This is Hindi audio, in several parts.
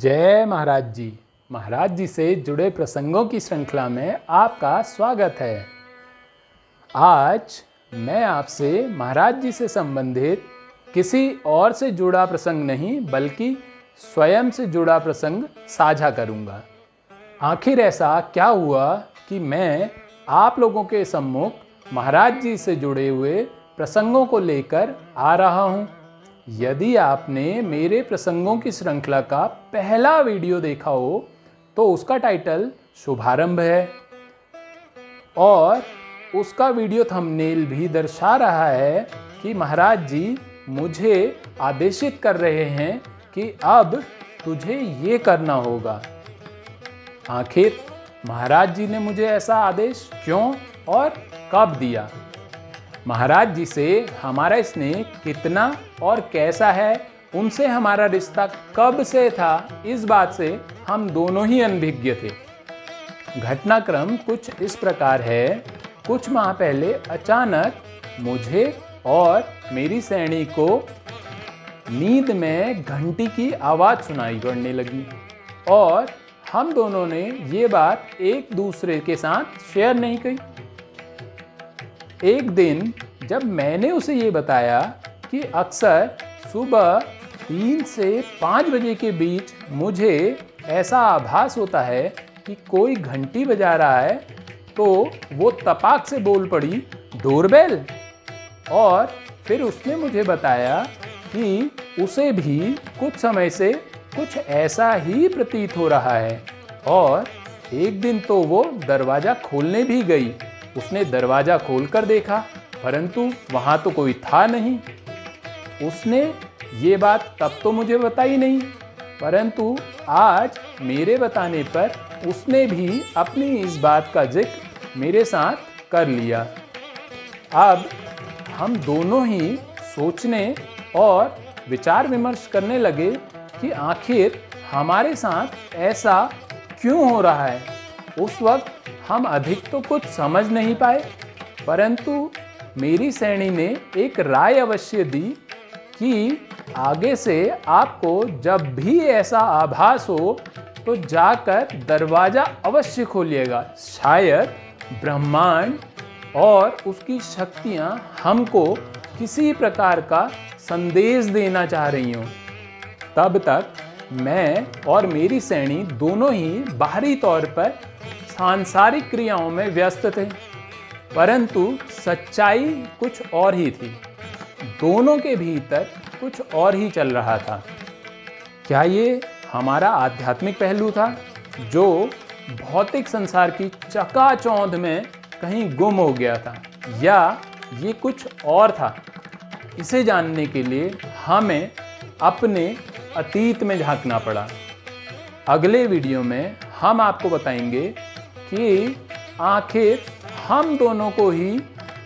जय महाराज जी। महाराज जी से जुड़े प्रसंगों की श्रृंखला में आपका स्वागत है। आज मैं आपसे महाराज जी से संबंधित किसी और से जुड़ा प्रसंग नहीं, बल्कि स्वयं से जुड़ा प्रसंग साझा करूँगा। आखिर ऐसा क्या हुआ कि मैं आप लोगों के सम्मुख महाराज जी से जुड़े हुए प्रसंगों को लेकर आ रहा हूँ? यदि आपने मेरे प्रसंगों की श्रृंखला का पहला वीडियो देखा हो तो उसका टाइटल शुभारंभ है। और उसका वीडियो थंबनेल भी दर्शा रहा है कि महाराज जी मुझे आदेशित कर रहे हैं कि अब तुझे ये करना होगा। आखिर महाराज जी ने मुझे ऐसा आदेश क्यों और कब दिया? महाराज जी से, हमारा स्नेह कितना और कैसा है, उनसे हमारा रिश्ता कब से था, इस बात से हम दोनों ही अनभिज्ञ थे। घटनाक्रम कुछ इस प्रकार है। कुछ माह पहले अचानक मुझे और मेरी सैनी को नींद में घंटी की आवाज़ सुनाई पड़ने लगी और हम दोनों ने ये बात एक दूसरे के साथ शेयर नहीं की। एक दिन जब मैंने उसे ये बताया कि अक्सर सुबह तीन से पाँच बजे के बीच मुझे ऐसा आभास होता है कि कोई घंटी बजा रहा है तो वो तपाक से बोल पड़ी, डोरबेल। और फिर उसने मुझे बताया कि उसे भी कुछ समय से कुछ ऐसा ही प्रतीत हो रहा है और एक दिन तो वो दरवाज़ा खोलने भी गई। उसने दरवाज़ा खोलकर देखा, परंतु वहाँ तो कोई था नहीं। उसने ये बात तब तो मुझे बताई नहीं, परंतु आज मेरे बताने पर उसने भी अपनी इस बात का ज़िक्र मेरे साथ कर लिया। अब हम दोनों ही सोचने और विचार विमर्श करने लगे कि आखिर हमारे साथ ऐसा क्यों हो रहा है। उस वक्त हम अधिक तो कुछ समझ नहीं पाए, परंतु मेरी श्रेणी ने एक राय अवश्य दी कि आगे से आपको जब भी ऐसा आभास हो तो जाकर दरवाज़ा अवश्य खोलिएगा। शायद ब्रह्मांड और उसकी शक्तियाँ हमको किसी प्रकार का संदेश देना चाह रही हूँ। तब तक मैं और मेरी श्रेणी दोनों ही बाहरी तौर पर सांसारिक क्रियाओं में व्यस्त थे, परंतु सच्चाई कुछ और ही थी। दोनों के भीतर कुछ और ही चल रहा था। क्या ये हमारा आध्यात्मिक पहलू था, जो भौतिक संसार की चकाचौंध में कहीं गुम हो गया था, या ये कुछ और था? इसे जानने के लिए हमें अपने अतीत में झांकना पड़ा। अगले वीडियो में हम आपको बताएँगे कि आखिर हम दोनों को ही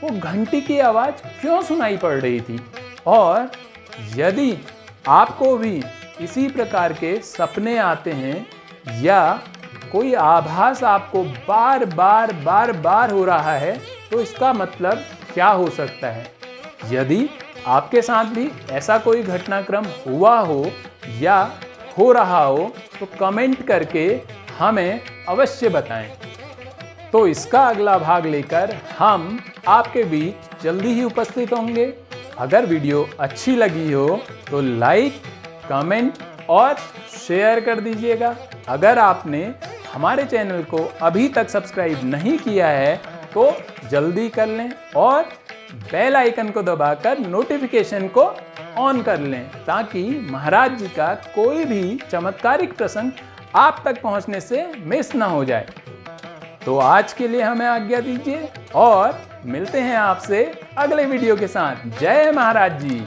वो घंटी की आवाज़ क्यों सुनाई पड़ रही थी? और यदि आपको भी इसी प्रकार के सपने आते हैं या कोई आभास आपको बार बार बार बार हो रहा है तो इसका मतलब क्या हो सकता है? यदि आपके साथ भी ऐसा कोई घटनाक्रम हुआ हो या हो रहा हो तो कमेंट करके हमें अवश्य बताएँ। तो इसका अगला भाग लेकर हम आपके बीच जल्दी ही उपस्थित होंगे। अगर वीडियो अच्छी लगी हो तो लाइक, कमेंट और शेयर कर दीजिएगा। अगर आपने हमारे चैनल को अभी तक सब्सक्राइब नहीं किया है तो जल्दी कर लें और बेल आइकन को दबाकर नोटिफिकेशन को ऑन कर लें, ताकि महाराज जी का कोई भी चमत्कारिक प्रसंग आप तक पहुँचने से मिस ना हो जाए। तो आज के लिए हमें आज्ञा दीजिए और मिलते हैं आपसे अगले वीडियो के साथ। जय महाराज जी।